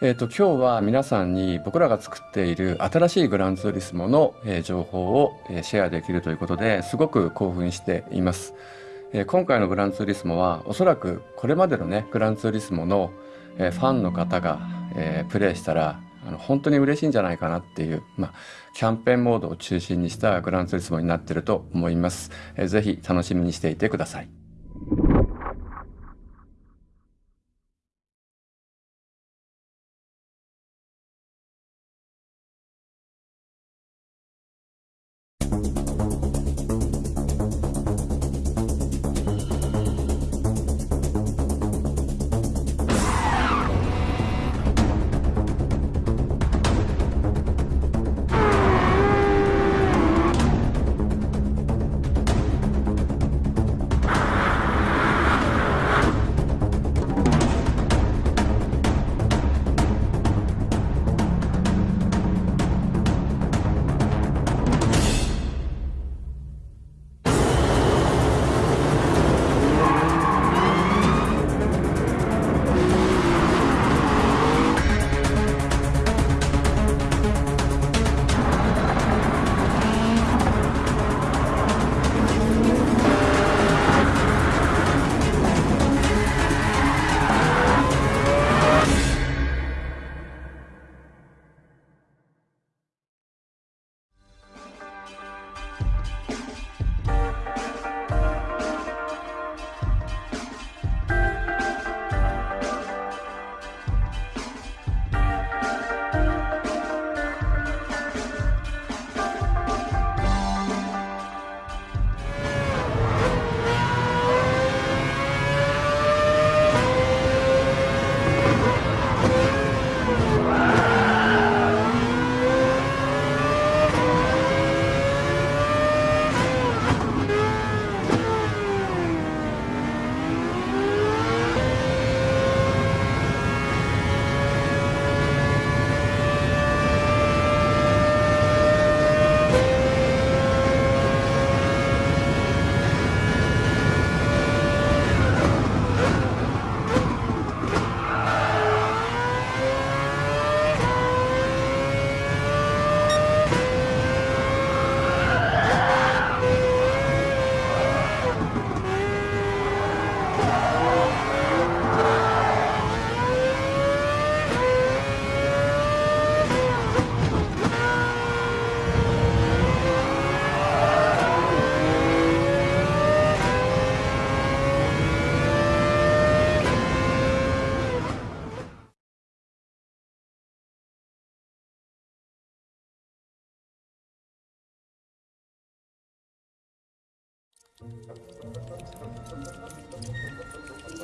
えーと、今日は皆さんに僕らが作っている新しいグランツーリスモの、えー、情報を、えー、シェアできるということですごく興奮しています、えー、今回のグランツーリスモはおそらくこれまでのねグランツーリスモの、えファンの方が、えプレイしたらあの本当に嬉しいんじゃないかなっていう、まあ、キャンペーンモードを中心にしたグランツーリスモになってると思います、えー、ぜひ楽しみにしていてください。Thank you.